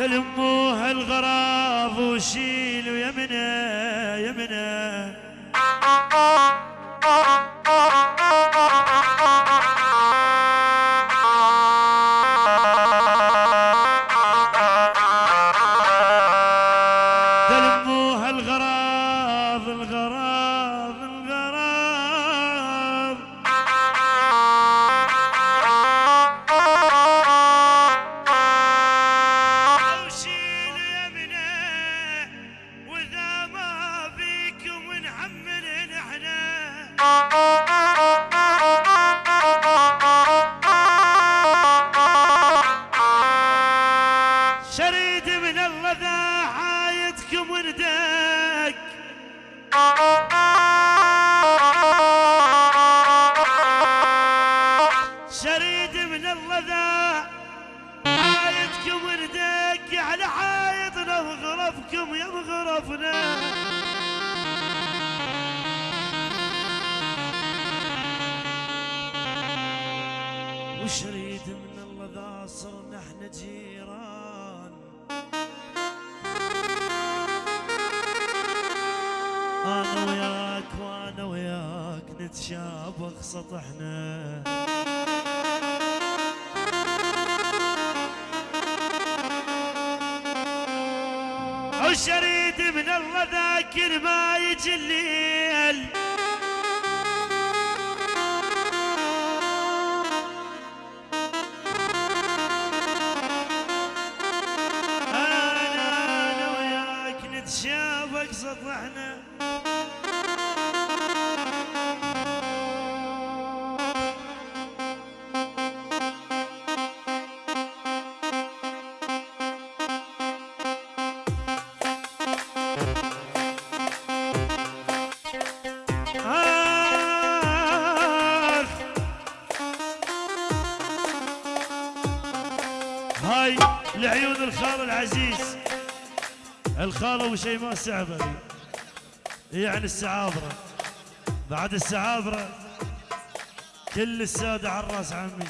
تلموها الغراض وشيلوا يمنا يمنا سطحنا. وشريد من الله ذاكر ما يجي الليل. هاي لعيون الخال العزيز. الخالة وشيماء السعبري يعني السعابرة بعد السعابرة كل السادة على الرأس عمي.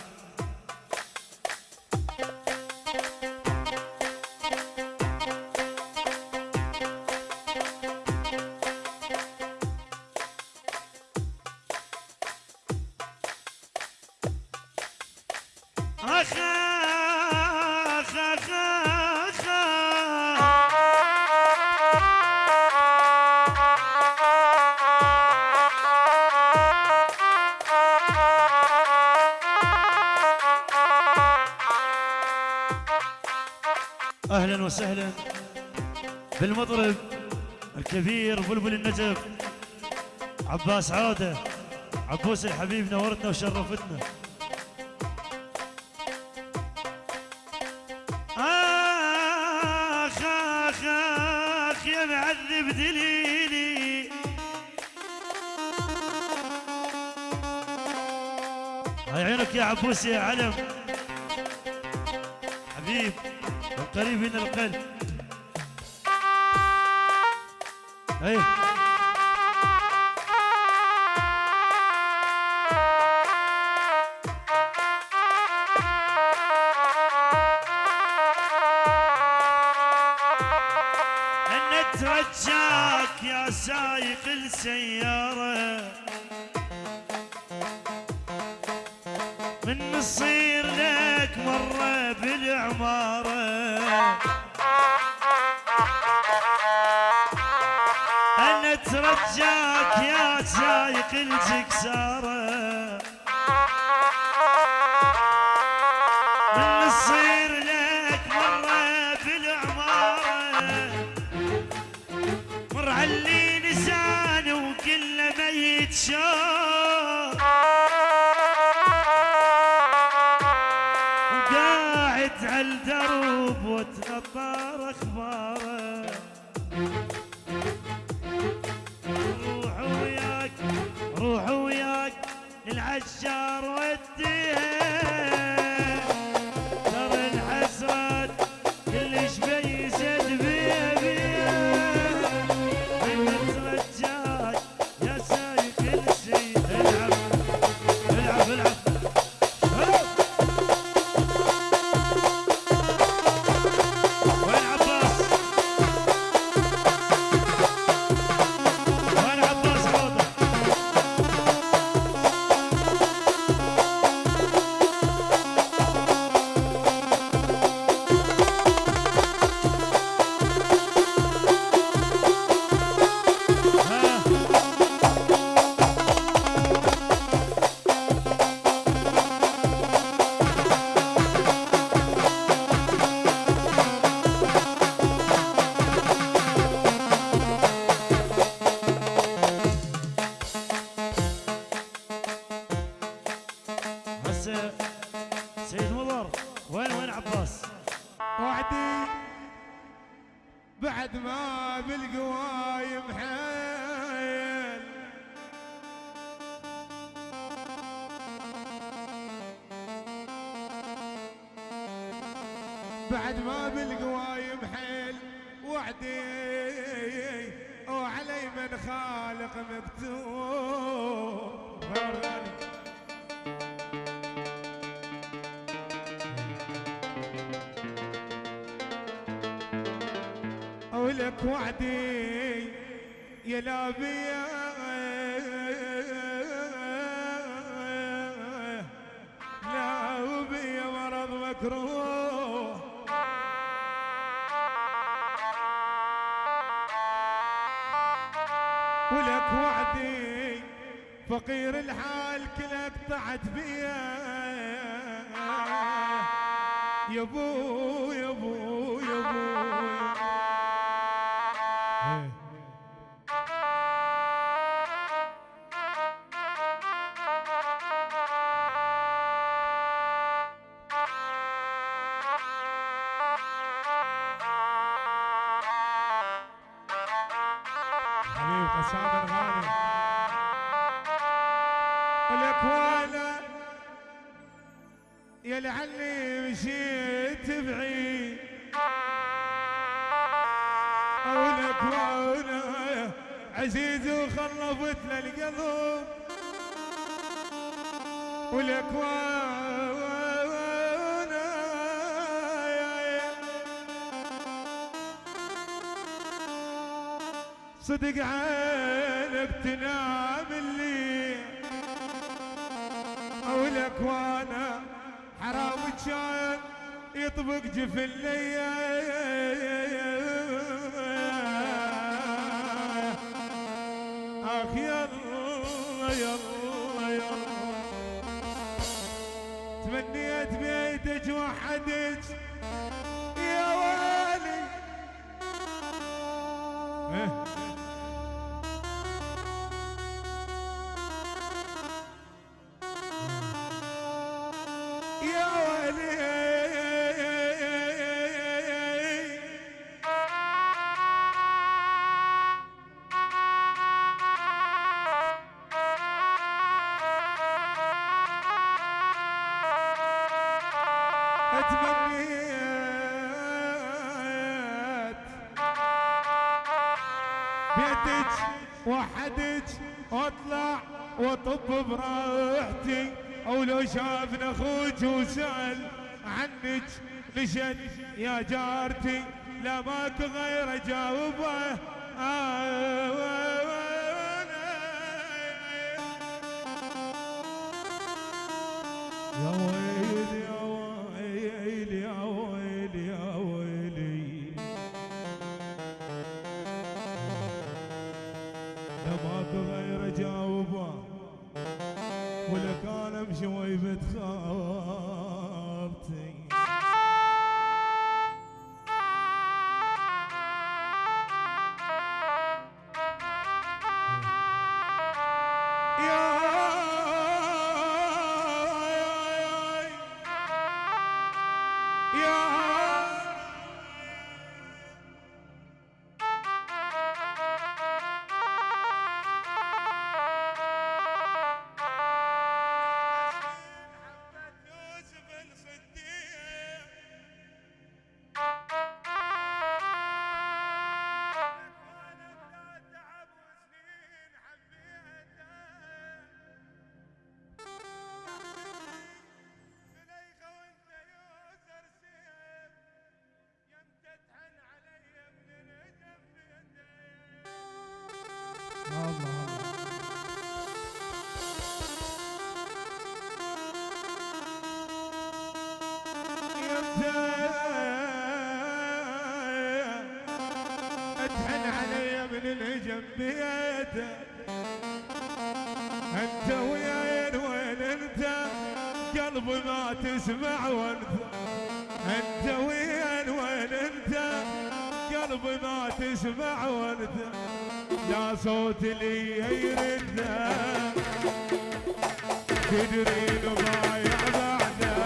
أهلا وسهلا بالمطرب الكبير بلبل النجف عباس عودة عبوس الحبيب نورتنا وشرفتنا. آخ آخ آخ يا معذب دليلي. هاي عينك يا عبوس يا علم. حبيب. والقريب من القلب إيه ان ترجاك يا سايق الجكسارة من نصير لك مرة بالعمارة. مر علي لسانه وكله ميت شوق بعد ما بالقوايم حيل بعد ما بالقوايم حيل وعدي وعلي من خالق مكتوب ولك وعدي يا لابيا لا وبيا مرض مكروه. ولك وعدي فقير الحال كلك طعت بيا. يا ابو لعلي مشيت بعيد. اولك وأنا عزيز وخلفت للقلب. ولك وأنا صدق عينك تنام الليل اولك وأنا كان يطبق جفن اخ يلا يلا يلا. تمنيت بيتك وحدك. يا والي واطب براحتي. أو لو شافنا أخوك وسأل عنك نشد يا جارتي؟ لا ماك غير أجاوبه. آه. يا ويلي. يا ما تسمع وانت. انت وين وين انت؟ قلبي ما تسمع وانت. يا صوت اللي يرد تدري ضايع بعده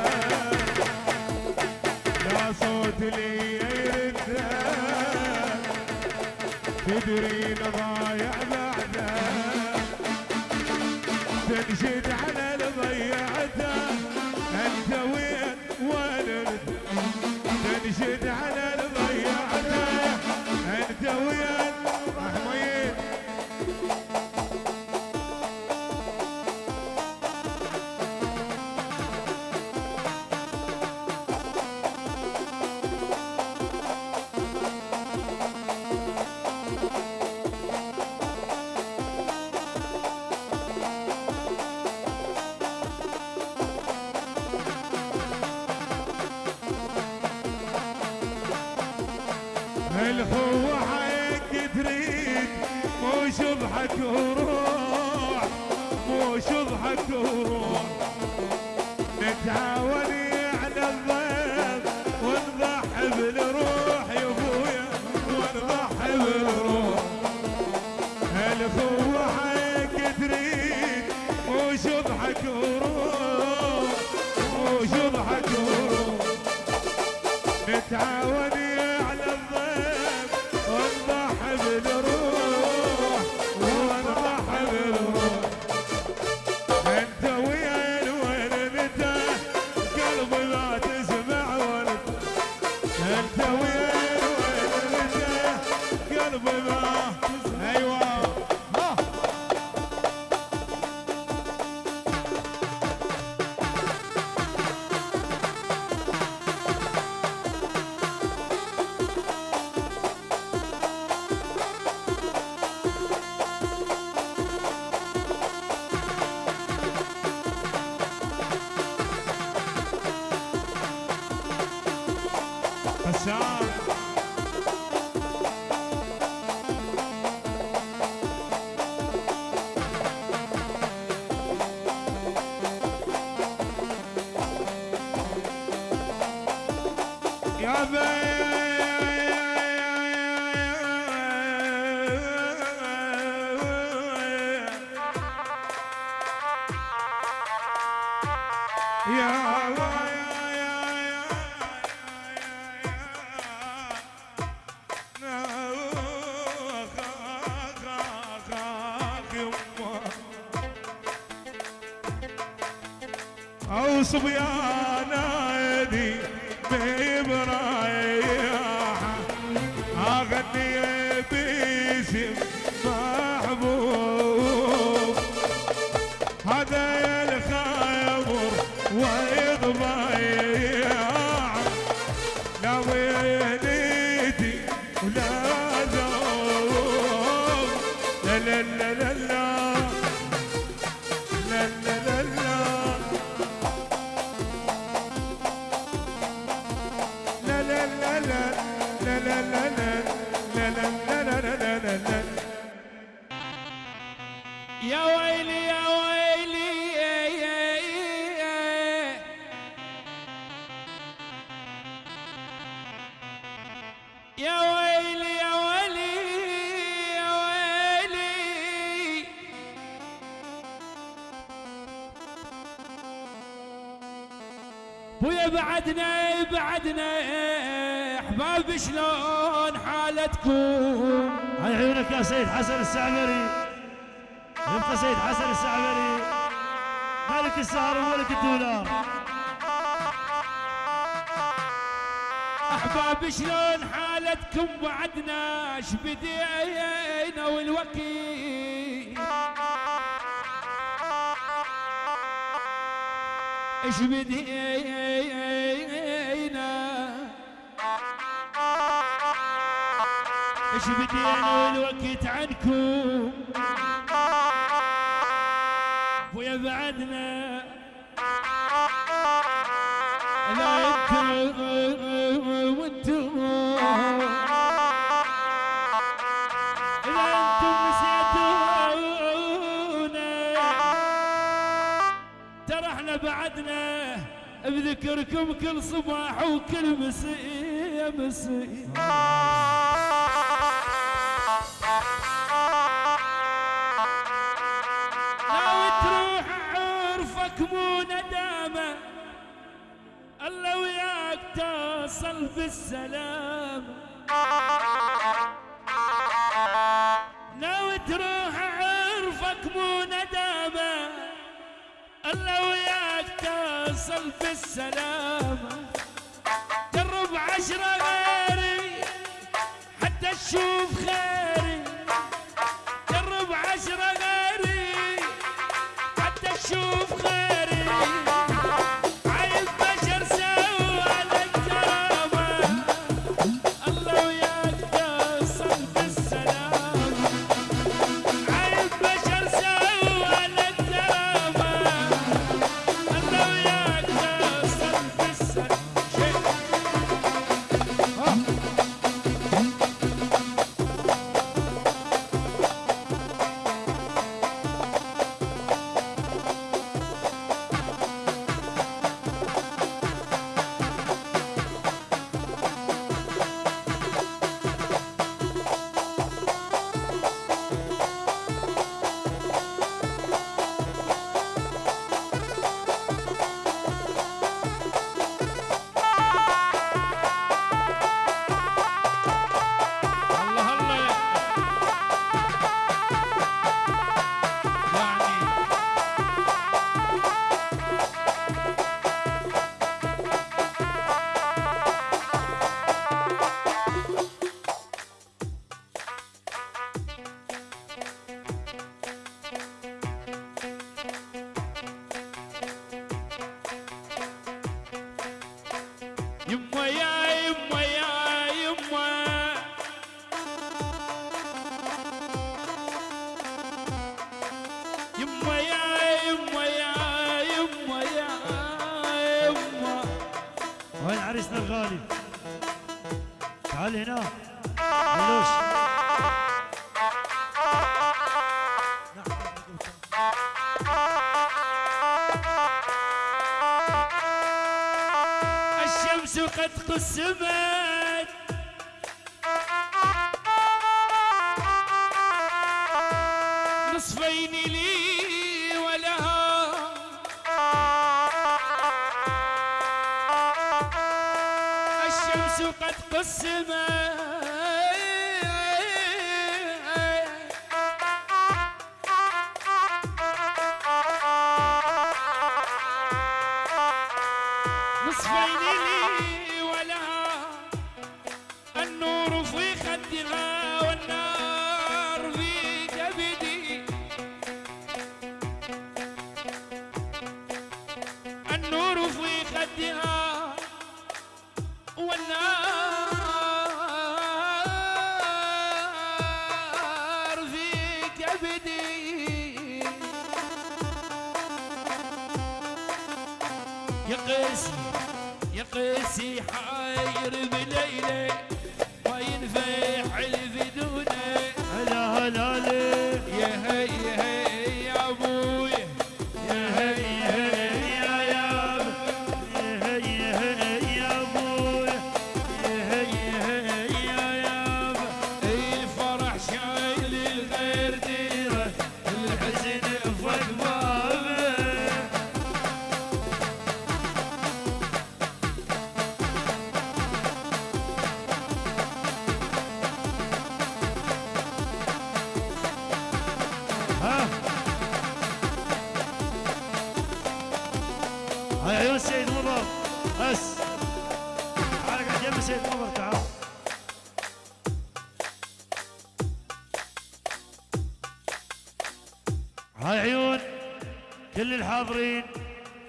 يا صوت اللي يرد تدري ضايع بعده تنشد على الضيعته انت وين وين تنشد على الضيعته أنت وين الخوة حيك تريد؟ مو شضحك وروح مو شضحك وروح. نتعاون على الضيف ونضحي بالروح يا أبويا ونضحي بالروح. الخوة حيك تريد؟ مو شضحك وروح مو شضحك وروح. نتعاون and we got Gel baby. Ave! the vine. ويا بعدنا بعدنا أحباب شلون حالتكم؟ على عيونك يا سيد حسن السعمري يبقى سيد حسن السعمري ملك السهر وملك الدولار. أحباب شلون حالتكم؟ بعدنا إيش بدينا والوكيل إيش بدينا إيش بدينا والوقت عنكم. ويا بعدنا. ذكركم كل صباح وكل مسي مسي لو تروح عرفك مو ندامة الله وياك تصل بالسلام لو تروح عرفك مو ندامة الله وياك تصل بالسلامة درب عشرة غيري حتى تشوف خير نصفين لي ولها. الشمس قد قسمت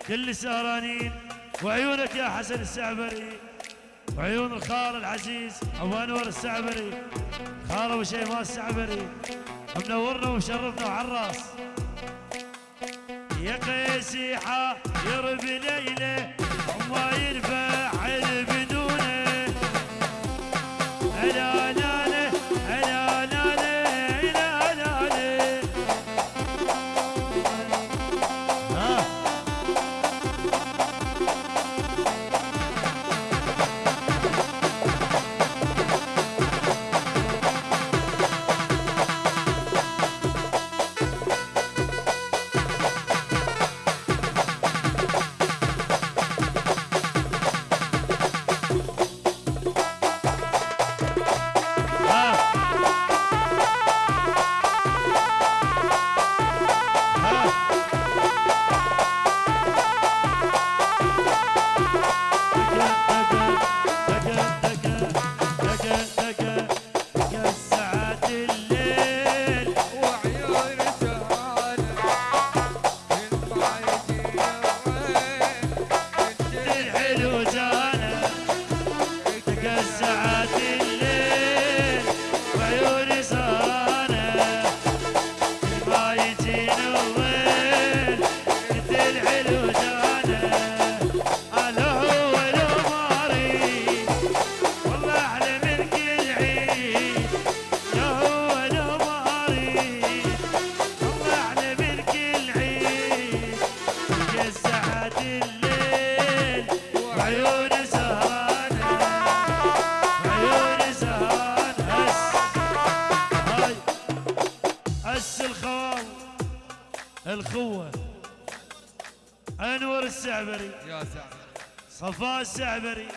كل السهرانين وعيونك يا حسن السعبري. وعيون الخال العزيز أبو أنور السعبري. خال أبو شيماء السعبري. منورنا ومشرفنا وعالراس يا قيسي حا يربي ليلة وما ينفع صفاء السعبري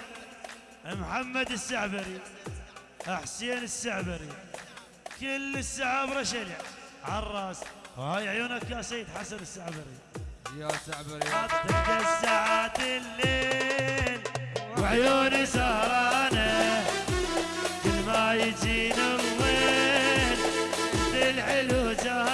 محمد السعبري حسين السعبري كل السعابرة شلع على الراس. هاي عيونك يا سيد حسن السعبري. يا سعبري. حطك الساعات الليل وعيوني سهرانة. كل ما يجينا الليل الحلو جاي.